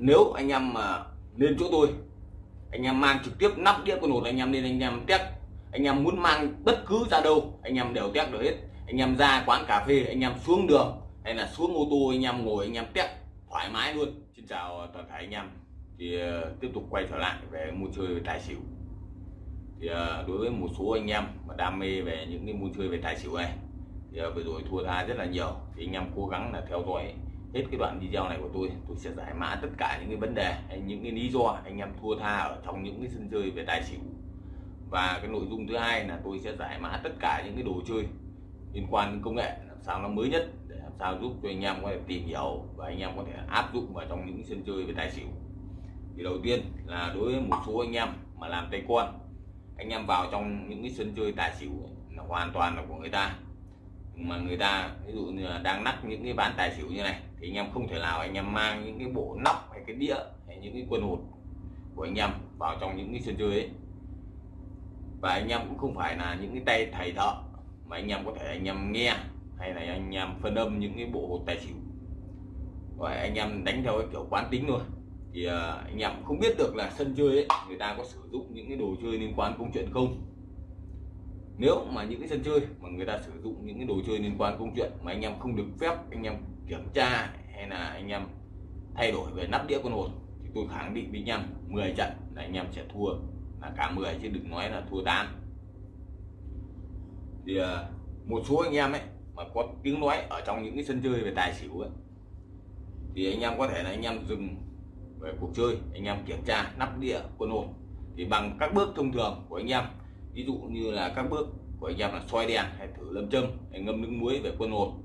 nếu anh em mà lên chỗ tôi anh em mang trực tiếp nắp đĩa con hột anh em lên anh em test anh em muốn mang bất cứ ra đâu anh em đều test được hết anh em ra quán cà phê anh em xuống đường hay là xuống ô tô anh em ngồi anh em test thoải mái luôn xin chào toàn thể anh em thì uh, tiếp tục quay trở lại về mua chơi về tài xỉu thì uh, đối với một số anh em mà đam mê về những cái mua chơi về tài xỉu này thì uh, vừa rồi thua tha rất là nhiều thì anh em cố gắng là theo dõi hết cái đoạn video này của tôi tôi sẽ giải mã tất cả những cái vấn đề, hay những cái lý do anh em thua tha ở trong những cái sân chơi về tài xỉu. Và cái nội dung thứ hai là tôi sẽ giải mã tất cả những cái đồ chơi liên quan đến công nghệ, làm sao nó mới nhất để làm sao giúp cho anh em có thể tìm hiểu và anh em có thể áp dụng vào trong những sân chơi về tài xỉu. Thì đầu tiên là đối với một số anh em mà làm tay con anh em vào trong những cái sân chơi tài xỉu là hoàn toàn là của người ta mà người ta, ví dụ như là đang nắp những cái bàn tài xỉu như này, thì anh em không thể nào anh em mang những cái bộ nóc hay cái đĩa hay những cái quân hột của anh em vào trong những cái sân chơi ấy. Và anh em cũng không phải là những cái tay thầy thợ mà anh em có thể anh em nghe hay là anh em phân âm những cái bộ hột tài xỉu. Và anh em đánh theo cái kiểu quán tính thôi. Thì à, anh em không biết được là sân chơi ấy, người ta có sử dụng những cái đồ chơi liên quan công chuyện không nếu mà những cái sân chơi mà người ta sử dụng những cái đồ chơi liên quan công chuyện mà anh em không được phép, anh em kiểm tra hay là anh em thay đổi về nắp đĩa con hồn thì tôi khẳng định với anh em 10 trận là anh em sẽ thua, là cả 10 chứ đừng nói là thua 8 thì à, một số anh em ấy mà có tiếng nói ở trong những cái sân chơi về tài xỉu ấy, thì anh em có thể là anh em dừng về cuộc chơi, anh em kiểm tra nắp đĩa quân hồn thì bằng các bước thông thường của anh em ví dụ như là các bước của anh em là soi đèn hay thử lâm châm hay ngâm nước muối về quân hồn.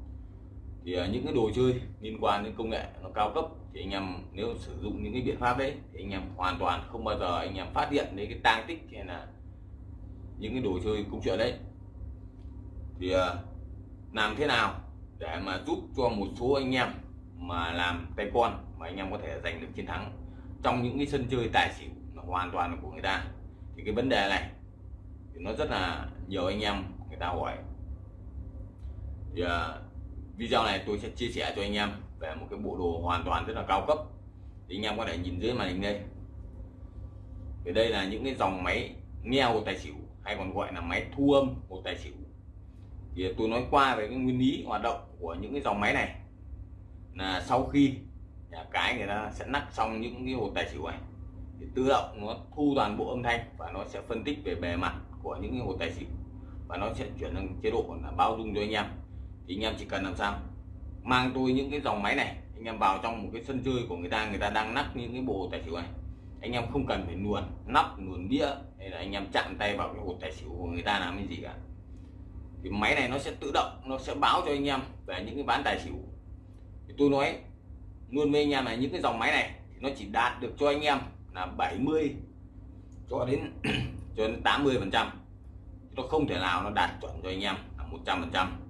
Thì à, những cái đồ chơi liên quan đến công nghệ nó cao cấp thì anh em nếu sử dụng những cái biện pháp đấy thì anh em hoàn toàn không bao giờ anh em phát hiện đến cái tang tích hay là những cái đồ chơi công chuyện đấy. Thì à, làm thế nào để mà giúp cho một số anh em mà làm tay con mà anh em có thể giành được chiến thắng trong những cái sân chơi tài xỉu hoàn toàn là của người ta? Thì cái vấn đề này thì nó rất là nhiều anh em người ta hỏi. Thì uh, video này tôi sẽ chia sẻ cho anh em về một cái bộ đồ hoàn toàn rất là cao cấp. Thì anh em có thể nhìn dưới màn hình đây. Thì đây là những cái dòng máy nghe hồ tài xỉu hay còn gọi là máy thu âm hồ tài xỉu. Thì tôi nói qua về cái nguyên lý hoạt động của những cái dòng máy này. Là sau khi nhà cái người ta sẽ nắp xong những cái hồ tài xỉu này thì tự động nó thu toàn bộ âm thanh và nó sẽ phân tích về bề mặt của những cái hồ tài xỉu và nó sẽ chuyển sang chế độ là bao dung cho anh em. Thì anh em chỉ cần làm sao? Mang tôi những cái dòng máy này, anh em vào trong một cái sân chơi của người ta người ta đang nắp những cái bộ tài xỉu này. Anh em không cần phải luồn nắp luồn đĩa, hay là anh em chạm tay vào cái hột tài xỉu của người ta làm cái gì cả. Thì máy này nó sẽ tự động, nó sẽ báo cho anh em về những cái ván tài xỉu. Thì tôi nói luôn với anh em là những cái dòng máy này thì nó chỉ đạt được cho anh em là 70 cho đến cho đến 80 phần trăm. Nó không thể nào nó đạt chuẩn cho anh em là 100 phần trăm.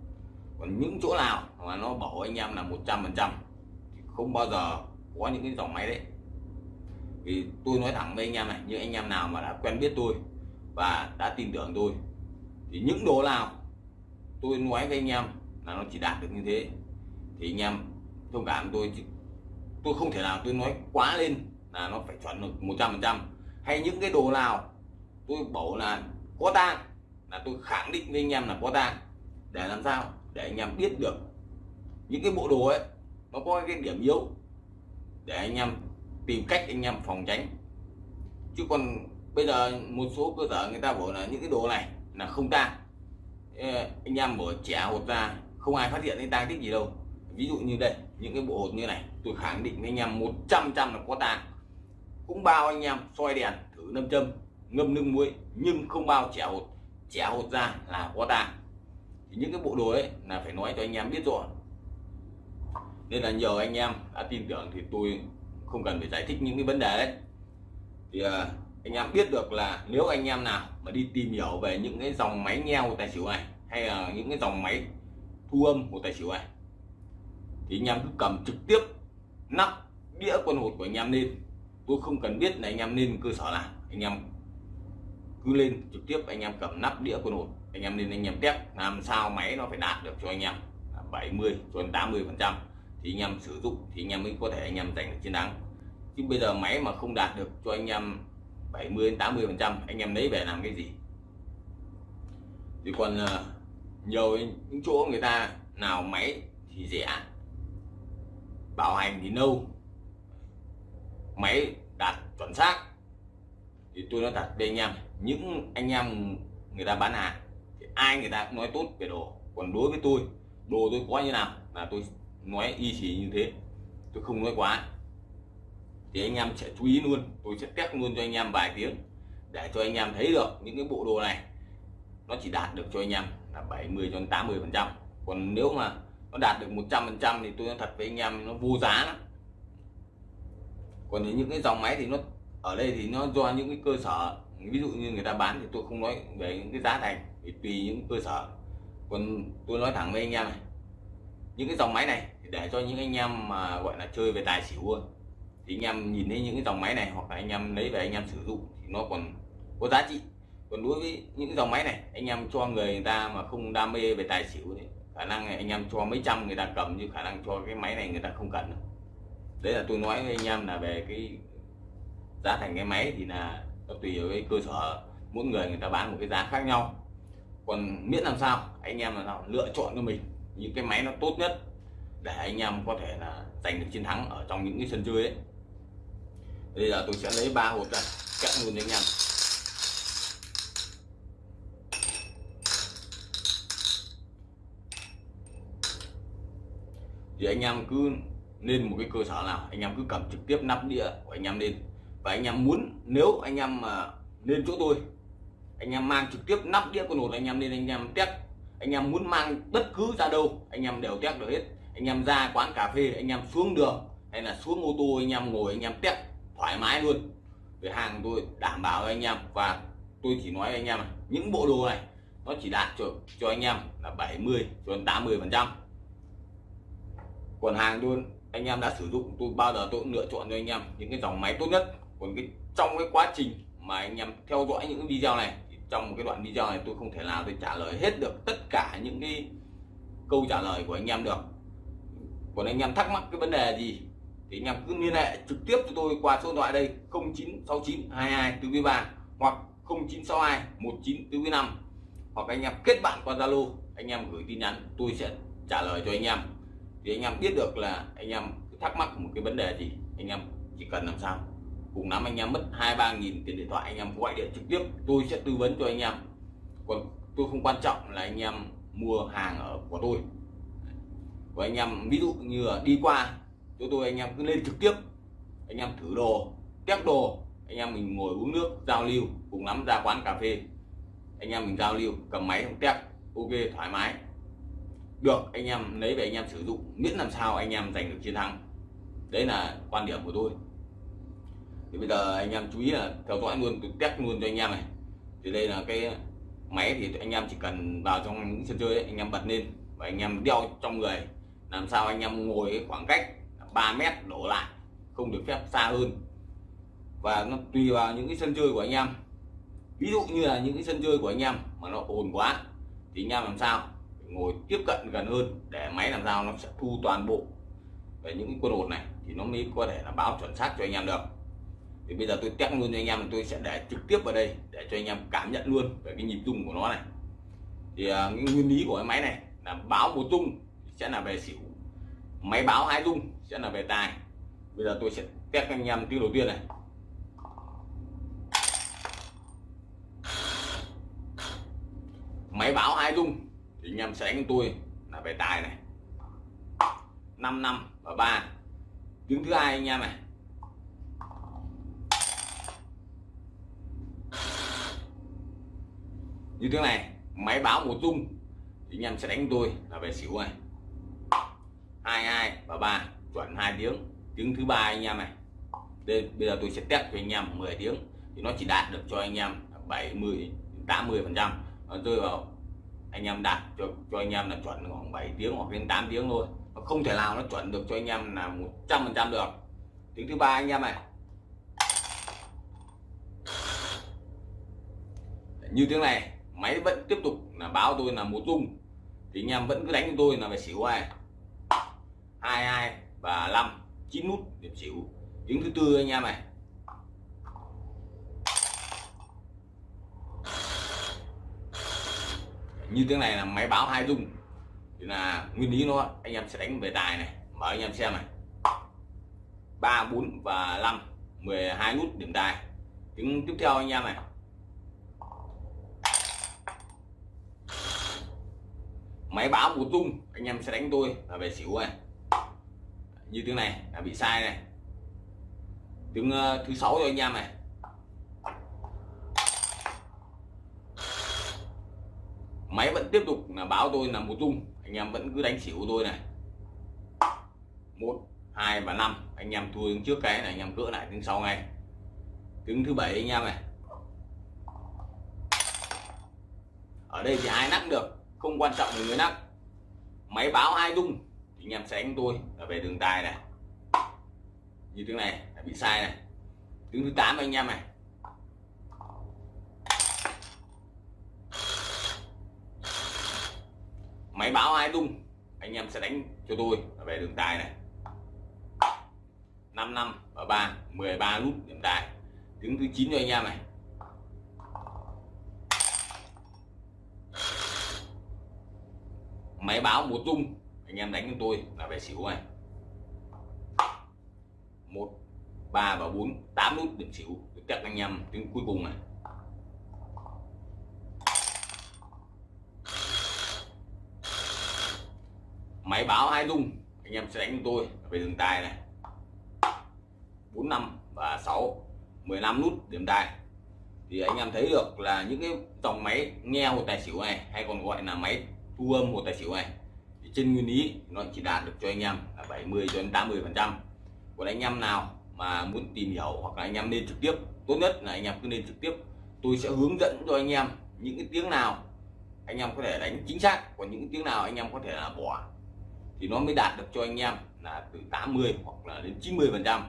Còn những chỗ nào mà nó bảo anh em là 100 phần trăm không bao giờ có những cái dòng máy đấy. Vì tôi nói thẳng với anh em này như anh em nào mà đã quen biết tôi và đã tin tưởng tôi, thì những đồ nào tôi nói với anh em là nó chỉ đạt được như thế, thì anh em thông cảm tôi tôi không thể nào tôi nói quá lên là nó phải chuẩn được 100 phần trăm. Hay những cái đồ nào tôi bảo là có tang, là tôi khẳng định với anh em là có tang. Để làm sao? Để anh em biết được những cái bộ đồ ấy, nó có cái điểm yếu. Để anh em tìm cách anh em phòng tránh. Chứ còn bây giờ một số cơ sở người ta bảo là những cái đồ này là không tang. Anh em mở trẻ hột ra, không ai phát hiện cái tang tích gì đâu. Ví dụ như đây, những cái bộ hột như này, tôi khẳng định với anh em 100 trăm là có tang. Cũng bao anh em soi đèn thử nâm châm ngâm nước muối, nhưng không bao trẻ hột trẻ hột ra là có tang thì những cái bộ đồ ấy là phải nói cho anh em biết rồi. Nên là nhờ anh em đã tin tưởng thì tôi không cần phải giải thích những cái vấn đề đấy. Thì à, anh em biết được là nếu anh em nào mà đi tìm hiểu về những cái dòng máy nghe hồ tài xỉu này, hay là những cái dòng máy thu âm của tài xỉu này, thì anh em cứ cầm trực tiếp nắp đĩa quân hột của anh em lên. Tôi không cần biết là anh em lên cơ sở nào, anh em cứ lên trực tiếp anh em cầm nắp đĩa quân ổn anh em nên anh em test, làm sao máy nó phải đạt được cho anh em. 70 cho đến 80 phần trăm. Thì anh em sử dụng, thì anh em mới có thể anh em giành được chiến thắng. Chứ bây giờ máy mà không đạt được cho anh em 70 đến 80 phần trăm, anh em lấy về làm cái gì? Thì còn ờ, nhiều những chỗ người ta nào máy thì rẻ. Bảo hành thì lâu máy đạt chuẩn xác thì tôi nói thật với anh em, những anh em người ta bán hàng, thì ai người ta cũng nói tốt về đồ. Còn đối với tôi, đồ tôi có như nào là tôi nói y chỉ như thế. Tôi không nói quá. Thì anh em sẽ chú ý luôn, tôi sẽ test luôn cho anh em vài tiếng để cho anh em thấy được những cái bộ đồ này. Nó chỉ đạt được cho anh em là 70 cho 80 phần trăm. Còn nếu mà nó đạt được 100 phần trăm thì tôi nói thật với anh em, nó vô giá lắm. Còn những cái dòng máy thì nó ở đây thì nó do những cái cơ sở ví dụ như người ta bán thì tôi không nói về những cái giá thành thì tùy những cơ sở. Còn tôi nói thẳng với anh em này những cái dòng máy này để cho những anh em mà gọi là chơi về tài xỉu thì anh em nhìn thấy những cái dòng máy này hoặc là anh em lấy về anh em sử dụng thì nó còn có giá trị. Còn đối với những dòng máy này anh em cho người, người ta mà không đam mê về tài xỉu thì khả năng này anh em cho mấy trăm người ta cầm như khả năng cho cái máy này người ta không cần đấy là tôi nói với anh em là về cái giá thành cái máy thì là nó tùy vào cái cơ sở. Mỗi người người ta bán một cái giá khác nhau. Còn miễn làm sao, anh em là nào lựa chọn cho mình những cái máy nó tốt nhất để anh em có thể là giành được chiến thắng ở trong những cái sân chơi ấy. Bây giờ tôi sẽ lấy ba hộp ra, cắt luôn anh em. Thì anh em cứ lên một cái cơ sở nào, anh em cứ cầm trực tiếp nắp đĩa của anh em lên và anh em muốn nếu anh em mà lên chỗ tôi anh em mang trực tiếp nắp đĩa con hột anh em lên anh em test anh em muốn mang bất cứ ra đâu anh em đều test được hết anh em ra quán cà phê anh em xuống đường hay là xuống ô tô anh em ngồi anh em test thoải mái luôn về hàng tôi đảm bảo anh em và tôi chỉ nói với anh em những bộ đồ này nó chỉ đạt cho cho anh em là 70 cho đến 80 phần trăm còn hàng tôi anh em đã sử dụng tôi bao giờ tôi cũng lựa chọn cho anh em những cái dòng máy tốt nhất còn cái, trong cái quá trình mà anh em theo dõi những video này, thì trong một cái đoạn video này tôi không thể nào tôi trả lời hết được tất cả những cái câu trả lời của anh em được. Còn anh em thắc mắc cái vấn đề gì, thì anh em cứ liên hệ trực tiếp cho tôi qua số điện thoại đây 0969 22 4 3 hoặc 0962 19 4 5 hoặc anh em kết bạn qua Zalo, anh em gửi tin nhắn, tôi sẽ trả lời cho anh em. Thì anh em biết được là anh em thắc mắc một cái vấn đề gì, anh em chỉ cần làm sao cùng lắm anh em mất hai ba nghìn tiền điện thoại anh em gọi điện trực tiếp tôi sẽ tư vấn cho anh em còn tôi không quan trọng là anh em mua hàng ở của tôi và anh em ví dụ như là đi qua chỗ tôi anh em cứ lên trực tiếp anh em thử đồ test đồ anh em mình ngồi uống nước giao lưu cùng lắm ra quán cà phê anh em mình giao lưu cầm máy không test ok thoải mái được anh em lấy về anh em sử dụng miễn làm sao anh em giành được chiến thắng đấy là quan điểm của tôi thì bây giờ anh em chú ý là theo dõi luôn tôi test luôn cho anh em này. Thì đây là cái máy thì anh em chỉ cần vào trong những sân chơi ấy, anh em bật lên và anh em đeo trong người. Làm sao anh em ngồi cái khoảng cách 3 mét đổ lại không được phép xa hơn. Và nó tùy vào những cái sân chơi của anh em. Ví dụ như là những cái sân chơi của anh em mà nó ồn quá thì anh em làm sao? Ngồi tiếp cận gần hơn để máy làm sao nó sẽ thu toàn bộ. Về những cái quân hột này thì nó mới có thể là báo chuẩn xác cho anh em được thì bây giờ tôi test luôn cho anh em, tôi sẽ để trực tiếp vào đây để cho anh em cảm nhận luôn về cái nhịp rung của nó này. Thì à, cái nguyên lý của cái máy này là báo một rung sẽ là về xỉu, máy báo hai rung sẽ là về tài. Bây giờ tôi sẽ test anh em tiếng đầu tiên này. Máy báo hai rung thì anh em sẽ đánh tôi là về tài này. 5 năm và ba. Tiếng thứ hai anh em này như thế này, máy báo một rung thì anh em sẽ đánh tôi là về xỉu này hai hai và ba, chuẩn hai tiếng. Tiếng thứ ba anh em này. Đây, bây giờ tôi sẽ test cho anh em 10 tiếng, thì nó chỉ đạt được cho anh em 70 80 phần trăm. Rơi vào anh em đạt cho cho anh em là chuẩn khoảng 7 tiếng hoặc đến 8 tiếng thôi. Nó không thể nào nó chuẩn được cho anh em là 100 phần trăm được. Tiếng thứ ba anh em này. Như tiếng này máy vẫn tiếp tục là báo tôi là một tung thì anh em vẫn cứ đánh tôi là phải xỉu hai hai hai và năm, chín nút điểm xỉu. Tiếng thứ tư anh em này. Như tiếng này là máy báo hai rung thì là nguyên lý nó, anh em sẽ đánh về tài này. Mở anh em xem này. Ba, bốn và 5 12 nút điểm tài. Tiếng tiếp theo anh em này. Máy báo một tung anh em sẽ đánh tôi là về xỉu này. Như tiếng này là bị sai này. Tiếng uh, thứ sáu cho anh em này. Máy vẫn tiếp tục là báo tôi là một tung anh em vẫn cứ đánh xỉu tôi này. Một hai và năm anh em thua trước cái này anh em cỡ lại tiếng sau ngay. Tiếng thứ bảy anh em này. Ở đây thì ai nắp được? Không quan trọng là người nắp. Máy báo hai tung thì anh em sẽ đánh tôi là về đường tài này. Như tiếng này, là bị sai này. Tiếng thứ 8 anh em này. Máy báo hai tung anh em sẽ đánh cho tôi là về đường tài này. 5 năm và 3 13 nút điểm tài. Tiếng thứ 9 cho anh em này. Máy báo một rung anh em đánh cho tôi là về xỉu này. Một, ba và bốn, tám nút điểm xỉu. Tôi chắc anh em tiếng cuối cùng này. Máy báo hai rung anh em sẽ đánh cho tôi về đường tài này. Bốn, năm và 6 15 nút điểm tài. Thì anh em thấy được là những cái dòng máy nghe một tài xỉu này hay còn gọi là máy thu âm một tài xỉu này thì trên nguyên lý nó chỉ đạt được cho anh em là 70 cho đến 80 phần trăm còn anh em nào mà muốn tìm hiểu hoặc là anh em nên trực tiếp tốt nhất là anh em cứ nên trực tiếp tôi sẽ hướng dẫn cho anh em những cái tiếng nào anh em có thể đánh chính xác còn những tiếng nào anh em có thể là bỏ thì nó mới đạt được cho anh em là từ 80 hoặc là đến 90 phần trăm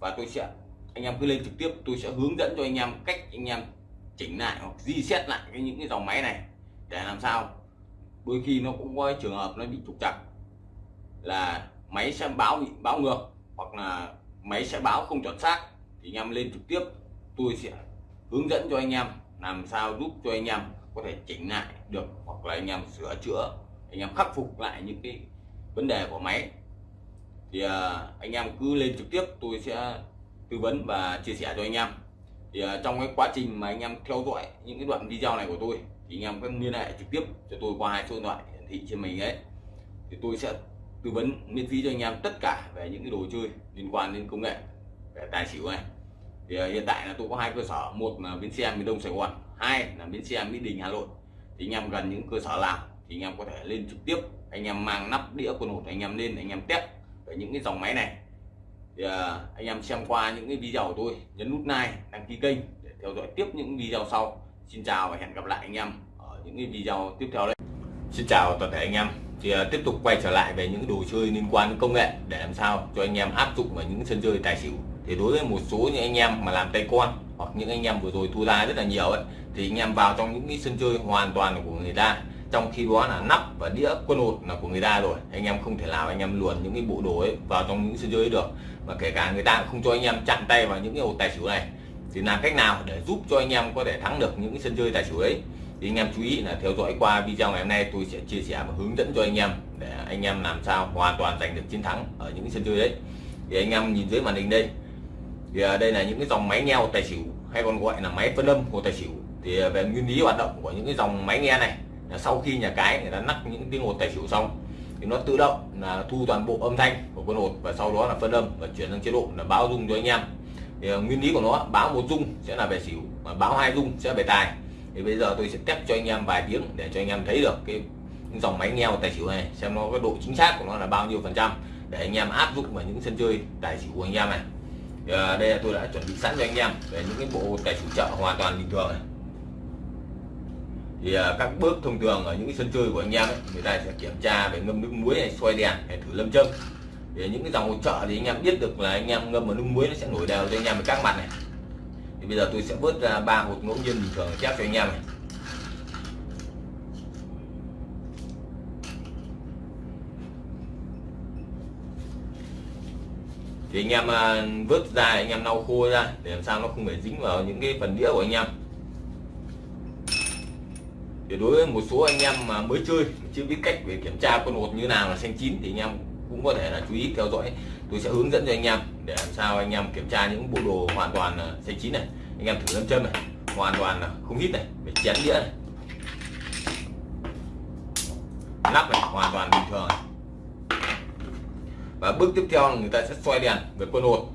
và tôi sẽ anh em cứ lên trực tiếp tôi sẽ hướng dẫn cho anh em cách anh em chỉnh lại hoặc di xét lại cái những cái dòng máy này để làm sao đôi khi nó cũng có trường hợp nó bị trục trặc. Là máy sẽ báo bị báo ngược, hoặc là máy sẽ báo không chuẩn xác, thì anh em lên trực tiếp. Tôi sẽ hướng dẫn cho anh em làm sao giúp cho anh em có thể chỉnh lại được, hoặc là anh em sửa chữa, anh em khắc phục lại những cái vấn đề của máy. Thì à, anh em cứ lên trực tiếp, tôi sẽ tư vấn và chia sẻ cho anh em. Thì à, trong cái quá trình mà anh em theo dõi những cái đoạn video này của tôi thì anh em cứ liên hệ trực tiếp cho tôi qua hai số điện thoại hiển thị trên mình ấy. Thì tôi sẽ tư vấn, miễn phí cho anh em tất cả về những cái đồ chơi liên quan đến công nghệ, về tài xỉu này. Thì à, hiện tại là tôi có hai cơ sở, một là bến xe miền đông sài gòn, hai là bến xe mỹ đình hà nội. Thì anh em gần những cơ sở nào thì anh em có thể lên trực tiếp, anh em mang nắp đĩa quần hột anh em lên, anh em test về những cái dòng máy này. Thì à, anh em xem qua những cái video của tôi, nhấn nút like, đăng ký kênh để theo dõi tiếp những video sau xin chào và hẹn gặp lại anh em ở những cái video tiếp theo đấy. Xin chào toàn thể anh em. Thì uh, tiếp tục quay trở lại về những đồ chơi liên quan đến công nghệ để làm sao cho anh em áp dụng vào những sân chơi tài xỉu. Thì đối với một số những anh em mà làm tay con hoặc những anh em vừa rồi thua ra rất là nhiều ấy thì anh em vào trong những cái sân chơi hoàn toàn của người ta. Trong khi đó là nắp và đĩa quân hột là của người ta rồi. Anh em không thể nào anh em luồn những cái bộ đồ ấy vào trong những sân chơi ấy được. Và kể cả người ta không cho anh em chặn tay vào những cái hột tài xỉu này thì làm cách nào để giúp cho anh em có thể thắng được những sân chơi tài xỉu ấy? Thì anh em chú ý là theo dõi qua video ngày hôm nay tôi sẽ chia sẻ và hướng dẫn cho anh em để anh em làm sao hoàn toàn giành được chiến thắng ở những sân chơi đấy. Thì anh em nhìn dưới màn hình đây. Thì à, đây là những cái dòng máy nghe tài xỉu, hay còn gọi là máy phân âm của tài xỉu. Thì à, về nguyên lý hoạt động của những cái dòng máy nghe này, là sau khi nhà cái người ta nắp những tiếng hột tài xỉu xong, thì nó tự động là thu toàn bộ âm thanh của con hột và sau đó là phân âm và chuyển sang chế độ là báo rung cho anh em thì ờ, nguyên lý của nó báo một dung sẽ là về xỉu mà báo hai dung sẽ về tài. Thì bây giờ tôi sẽ test cho anh em vài tiếng để cho anh em thấy được cái dòng máy nghèo tài xỉu này xem nó cái độ chính xác của nó là bao nhiêu phần trăm để anh em áp dụng vào những sân chơi tài xỉu của anh em này. Thì, ờ, đây là tôi đã chuẩn bị sẵn cho anh em về những cái bộ tài xỉu chợ hoàn toàn bình thường này. Thì ờ, các bước thông thường ở những cái sân chơi của anh em ấy, người ta sẽ kiểm tra về ngâm nước muối này xoay đèn hay thử lâm châm để những cái dòng hỗ trợ thì anh em biết được là anh em ngâm vào nước muối nó sẽ nổi đều cho anh em các mặt này. Thì bây giờ tôi sẽ vớt ra ba hột ngẫu nhiên bình thường chép cho anh em này. Thì anh em à, vớt ra, anh em lau khô ra để làm sao nó không phải dính vào những cái phần đĩa của anh em. Thì đối với một số anh em mà mới chơi, chưa biết cách về kiểm tra con hột như nào là xanh chín thì anh em cũng có thể là chú ý theo dõi. Tôi sẽ hướng dẫn cho anh em để làm sao anh em kiểm tra những bộ đồ hoàn toàn là xanh chín này. Anh em thử lâm châm này, hoàn toàn là không hít này, phải chén đĩa này. Nắp này, hoàn toàn bình thường. Này. và bước tiếp theo là người ta sẽ xoay đèn về quân hột.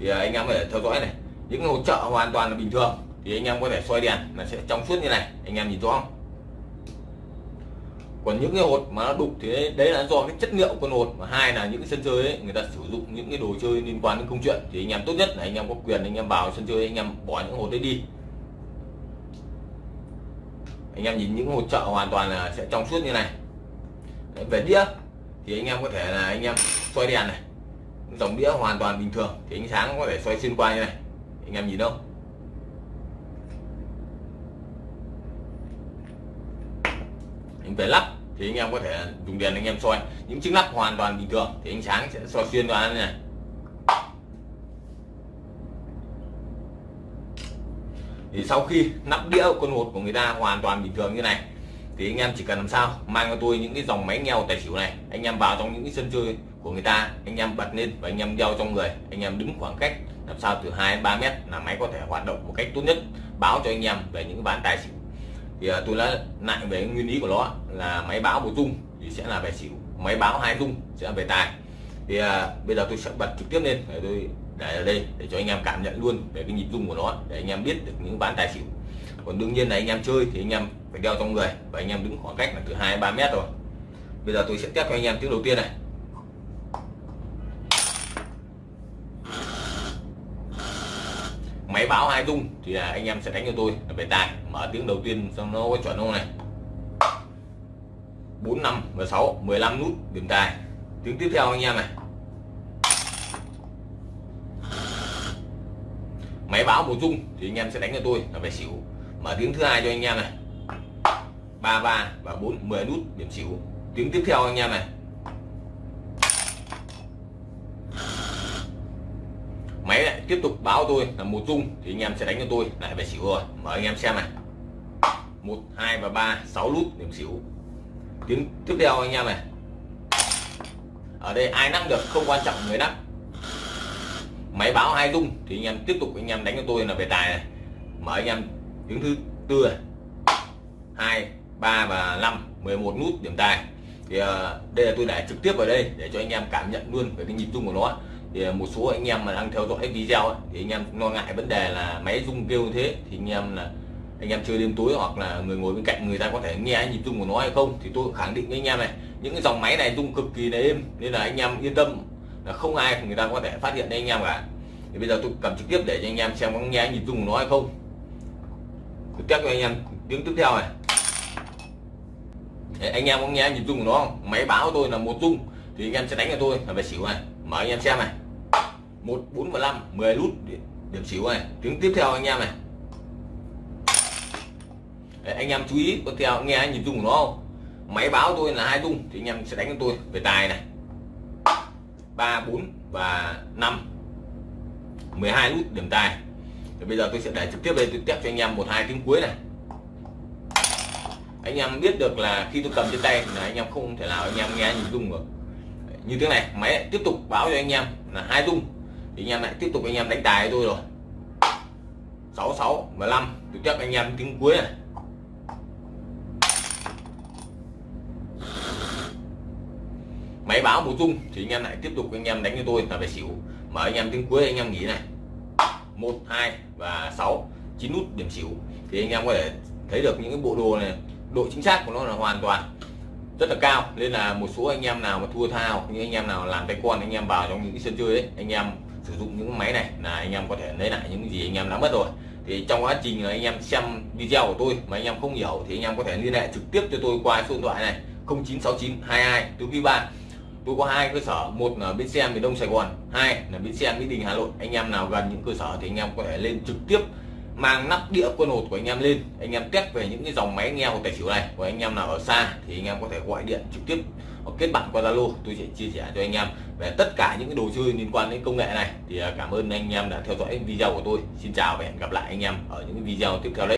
Thì à, anh em có thể theo dõi này. Những hỗ trợ hoàn toàn là bình thường. Thì anh em có thể xoay đèn là sẽ trong suốt như này. Anh em nhìn rõ không? Còn những cái hột mà nó đục thì đấy, là do cái chất liệu con hột. Và hai là những cái sân chơi ấy, người ta sử dụng những cái đồ chơi liên quan đến công chuyện. Thì anh em tốt nhất là anh em có quyền anh em vào sân chơi anh em bỏ những hột đấy đi. Anh em nhìn những hột chợ hoàn toàn là sẽ trong suốt như này. Đấy, về đĩa thì anh em có thể là anh em xoay đèn này. Dòng đĩa hoàn toàn bình thường. Thì ánh sáng có thể xoay xuyên qua như này. Anh em nhìn không anh về lắp thì anh em có thể dùng đèn anh em soi. Những chiếc lắp hoàn toàn bình thường thì ánh sáng sẽ soi xuyên qua này. Thì sau khi nắp đĩa con hột của người ta hoàn toàn bình thường như này, thì anh em chỉ cần làm sao mang cho tôi những cái dòng máy nghèo tài xỉu này, anh em vào trong những cái sân chơi của người ta, anh em bật lên và anh em đeo trong người, anh em đứng khoảng cách làm sao từ 2 3 mét là máy có thể hoạt động một cách tốt nhất. Báo cho anh em về những bán tài xỉu thì à, tôi đã lại về nguyên lý của nó là máy báo một dung thì sẽ là về xỉu. Máy báo hai dung sẽ là về tài. Thì à, bây giờ tôi sẽ bật trực tiếp lên để tôi để ở đây để cho anh em cảm nhận luôn về cái nhịp dung của nó để anh em biết được những ván tài xỉu. Còn đương nhiên là anh em chơi thì anh em phải đeo trong người và anh em đứng khoảng cách là từ 2 3 mét rồi. Bây giờ tôi sẽ test cho anh em tiếng đầu tiên này. Máy báo hai dung thì là anh em sẽ đánh cho tôi. Là về tài, mở tiếng đầu tiên xong nó có chuẩn không này? 4 5 và 6 15 nút, điểm tài. Tiếng tiếp theo anh em này. Máy báo một dung thì anh em sẽ đánh cho tôi. Là về xỉu. Mở tiếng thứ hai cho anh em này. 33 và 4 10 nút, điểm xỉu. Tiếng tiếp theo anh em này máy lại tiếp tục báo tôi là một dung thì anh em sẽ đánh cho tôi. Lại về xỉu rồi. Mời anh em xem này. Một, hai và ba, sáu nút điểm xỉu. Tiếng tiếp theo anh em này. Ở đây ai nắp được không quan trọng, người nắp. Máy báo hai dung thì anh em tiếp tục anh em đánh cho tôi là về tài này. Mở anh em tiếng thứ tư này. Hai, ba và năm 11 nút, điểm tài. Thì ờ, đây là tôi để trực tiếp vào đây để cho anh em cảm nhận luôn về cái nhịp rung của nó thì một số anh em mà đang theo dõi video ấy, thì anh em lo ngại vấn đề là máy rung kêu như thế thì anh em là anh em chơi đêm tối hoặc là người ngồi bên cạnh người ta có thể nghe nhịp rung của nó hay không thì tôi khẳng định với anh em này những cái dòng máy này rung cực kỳ là êm nên là anh em yên tâm là không ai người ta có thể phát hiện anh em cả thì bây giờ tôi cầm trực tiếp để cho anh em xem có nghe nhịp rung của nó hay không tôi test cho anh em tiếng tiếp theo này Đấy, anh em có nghe nhịp rung của nó không máy báo tôi là một rung thì anh em sẽ đánh cho tôi là về xỉu này mở anh em xem này. Một bốn và năm mười nút điểm xỉu này. Tiếng tiếp theo anh em này. Đấy, anh em chú ý có theo nghe nhịp dung của nó không? Máy báo tôi là hai dung thì anh em sẽ đánh cho tôi về tài này. Ba bốn và năm. 12 nút điểm tài. Thì bây giờ tôi sẽ để trực tiếp đây tôi test cho anh em một hai tiếng cuối này. Anh em biết được là khi tôi cầm trên tay là anh em không thể nào anh em nghe nhịp dung được như thế này, máy tiếp tục báo cho anh em là hai rung. Thì anh em lại tiếp tục anh em đánh tài tôi rồi. 66 và 5 tôi chấp anh em tiếng cuối này. Máy báo một rung thì anh em lại tiếp tục anh em đánh cho tôi là về xỉu. Mở anh em tiếng cuối, anh em nghỉ này. Một, hai và 6 chín nút điểm xỉu. Thì anh em có thể thấy được những cái bộ đồ này, độ chính xác của nó là hoàn toàn rất là cao nên là một số anh em nào mà thua thao như anh em nào làm tay con anh em vào trong những cái sân chơi ấy anh em sử dụng những máy này là anh em có thể lấy lại những gì anh em đã mất rồi thì trong quá trình anh em xem video của tôi mà anh em không hiểu thì anh em có thể liên hệ trực tiếp cho tôi qua số điện thoại này 0969 22 4 3 tôi có hai cơ sở một là bến xe miền đông sài gòn hai là bến xe mỹ đình hà nội anh em nào gần những cơ sở thì anh em có thể lên trực tiếp mang nắp đĩa quân hột của anh em lên. Anh em test về những cái dòng máy nghe hột tài xỉu này. Của anh em nào ở xa thì anh em có thể gọi điện trực tiếp hoặc kết bạn qua Zalo. Tôi sẽ chia sẻ cho anh em về tất cả những cái đồ chơi liên quan đến công nghệ này. Thì à, cảm ơn anh em đã theo dõi video của tôi. Xin chào và hẹn gặp lại anh em ở những video tiếp theo đấy